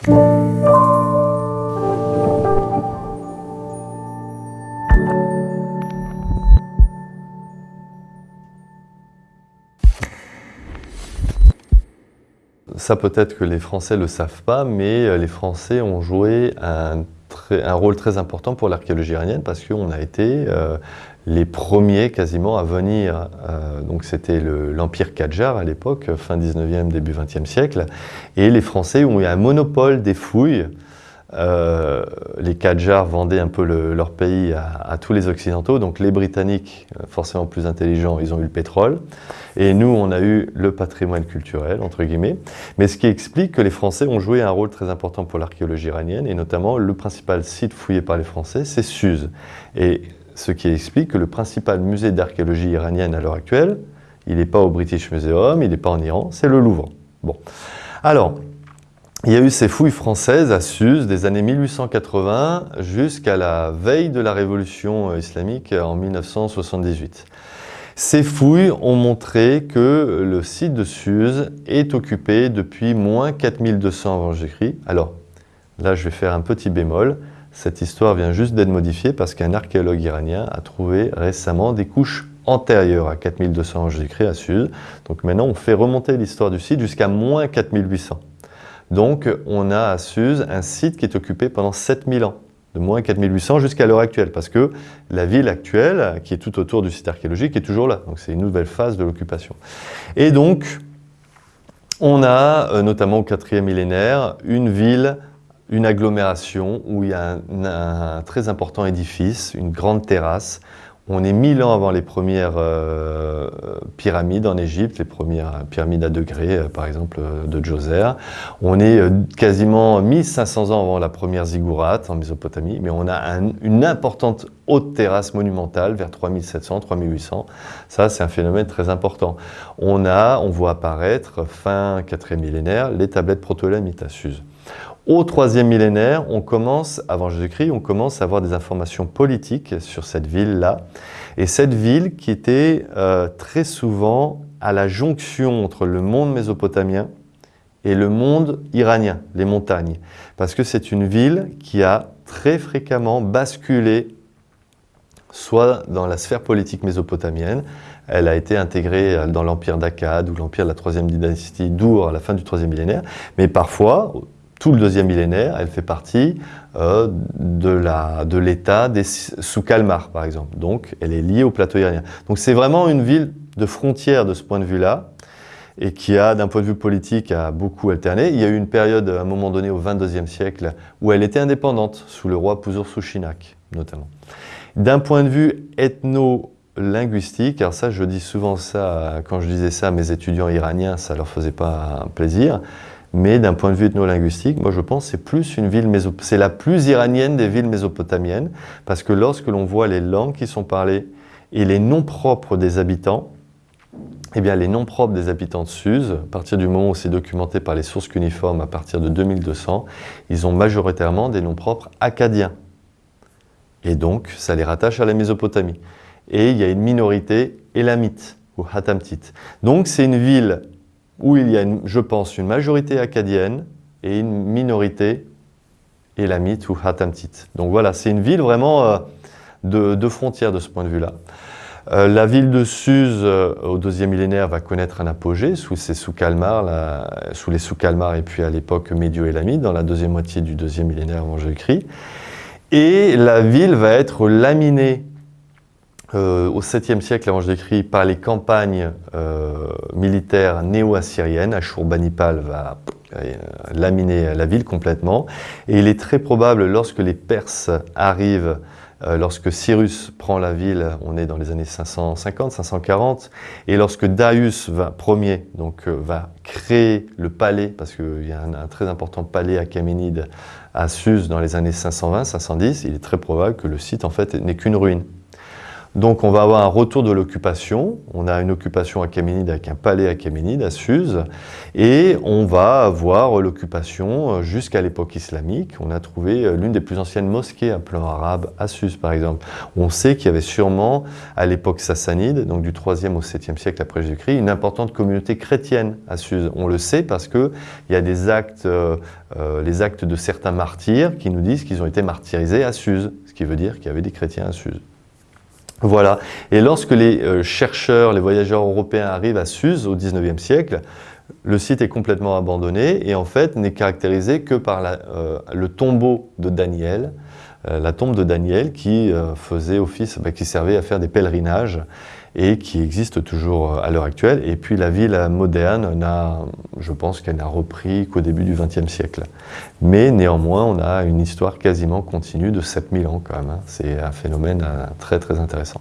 Ça peut-être que les Français le savent pas, mais euh, les Français ont joué un, rôle très important pour l'archéologie iranienne parce qu'on a été euh, les premiers quasiment à venir. Euh, donc c'était l'Empire Qajar à l'époque, fin 19e, début 20e siècle. Et les Français ont eu un monopole des fouilles euh, les Qajars vendaient un peu leur pays à, tous les Occidentaux, donc les Britanniques, euh, forcément plus intelligents, ils ont eu le pétrole, et nous, on a eu le patrimoine culturel, entre guillemets, mais ce qui explique que les Français ont joué un rôle très important pour l'archéologie iranienne, et notamment le principal site fouillé par les Français, c'est Suse. Et ce qui explique que le principal musée d'archéologie iranienne à l'heure actuelle, il n'est pas au British Museum, il n'est pas en Iran, c'est le Louvre. Bon. Alors, il y a eu ces fouilles françaises à Suse des années 1880 jusqu'à la veille de la révolution islamique en 1978. Ces fouilles ont montré que le site de Suse est occupé depuis moins 4200 avant Jésus-Christ. Alors, là je vais faire un petit bémol. Cette histoire vient juste d'être modifiée parce qu'un archéologue iranien a trouvé récemment des couches antérieures à 4200 avant Jésus-Christ à Suse. Donc maintenant on fait remonter l'histoire du site jusqu'à moins 4800. Donc on a à Suse un site qui est occupé pendant 7000 ans, de moins 4800 jusqu'à l'heure actuelle, parce que la ville actuelle, qui est tout autour du site archéologique, est toujours là. Donc c'est une nouvelle phase de l'occupation. Et donc, on a, euh, notamment au quatrième millénaire, une ville, une agglomération où il y a un très important édifice, une grande terrasse, on est 1000 ans avant les premières euh, pyramides en Égypte, les premières pyramides à degrés, euh, par exemple, euh, de Djoser. On est quasiment 1500 ans avant la première ziggourate en Mésopotamie, mais on a une importante haute terrasse monumentale vers 3700, 3800. Ça, c'est un phénomène très important. On a, on voit apparaître, fin 4e millénaire, les tablettes proto-élamites à Suse. Au troisième millénaire, on commence, avant Jésus-Christ, on commence à avoir des informations politiques sur cette ville-là. Et cette ville qui était euh, très souvent à la jonction entre le monde mésopotamien et le monde iranien, les montagnes. Parce que c'est une ville qui a très fréquemment basculé soit dans la sphère politique mésopotamienne, elle a été intégrée dans l'empire d'Akkad ou l'empire de la troisième dynastie d'Our à la fin du troisième millénaire, mais parfois, tout le deuxième millénaire, elle fait partie euh, de l'État sous Kalmar, par exemple. Donc, elle est liée au plateau iranien. Donc, c'est vraiment une ville de frontière de ce point de vue-là, et qui a, d'un point de vue politique, a beaucoup alterné. Il y a eu une période, à un moment donné, au XXIe siècle, où elle était indépendante, sous le roi Pusur-Sushinak, notamment. D'un point de vue ethno-linguistique, alors ça, je dis souvent ça, quand je disais ça à mes étudiants iraniens, ça leur faisait pas plaisir, mais d'un point de vue ethno-linguistique, moi je pense c'est plus une ville c'est la plus iranienne des villes mésopotamiennes, parce que lorsque l'on voit les langues qui sont parlées et les noms propres des habitants, eh bien les noms propres des habitants de Suse, à partir du moment où c'est documenté par les sources cuniformes à partir de 2200, ils ont majoritairement des noms propres acadiens. Et donc, ça les rattache à la Mésopotamie. Et il y a une minorité élamite, ou hatamtite. Donc c'est une ville où il y a, je pense, une majorité acadienne et une minorité élamite ou hatamtite. Donc voilà, c'est une ville vraiment euh, de, de, frontière de ce point de vue-là. Euh, la ville de Suse, euh, au deuxième millénaire, va connaître un apogée sous, ses sous, les sous-Kalmar et puis à l'époque médio-élamite, dans la deuxième moitié du deuxième millénaire avant Jésus-Christ. Et la ville va être laminée euh, au 7e siècle avant Jésus-Christ par les campagnes euh, militaires néo-assyriennes. Ashurbanipal va euh, laminer la ville complètement. Et il est très probable, lorsque les Perses arrivent, lorsque Cyrus prend la ville, on est dans les années 550, 540, et lorsque Darius va, premier donc, va créer le palais, parce qu'il y a un, très important palais achéménide à Suse dans les années 520, 510, il est très probable que le site en fait n'est qu'une ruine. Donc on va avoir un retour de l'occupation. On a une occupation achéménide avec un palais achéménide à Suse. Et on va avoir l'occupation euh, jusqu'à l'époque islamique. On a trouvé euh, l'une des plus anciennes mosquées à plan arabe à Suse par exemple. On sait qu'il y avait sûrement à l'époque sassanide, donc du 3e au 7e siècle après Jésus-Christ, une importante communauté chrétienne à Suse. On le sait parce qu'il y a des actes, euh, les actes de certains martyrs qui nous disent qu'ils ont été martyrisés à Suse, ce qui veut dire qu'il y avait des chrétiens à Suse. Voilà. Et lorsque les euh, chercheurs, les voyageurs européens arrivent à Suse au XIXe siècle, le site est complètement abandonné et en fait n'est caractérisé que par euh, le tombeau de Daniel, la tombe de Daniel qui faisait office, bah, qui servait à faire des pèlerinages et qui existe toujours à l'heure actuelle. Et puis la ville moderne, n'a, je pense qu'elle n'a repris qu'au début du XXe siècle. Mais néanmoins, on a une histoire quasiment continue de 7000 ans quand même. Hein. C'est un phénomène euh, très très intéressant.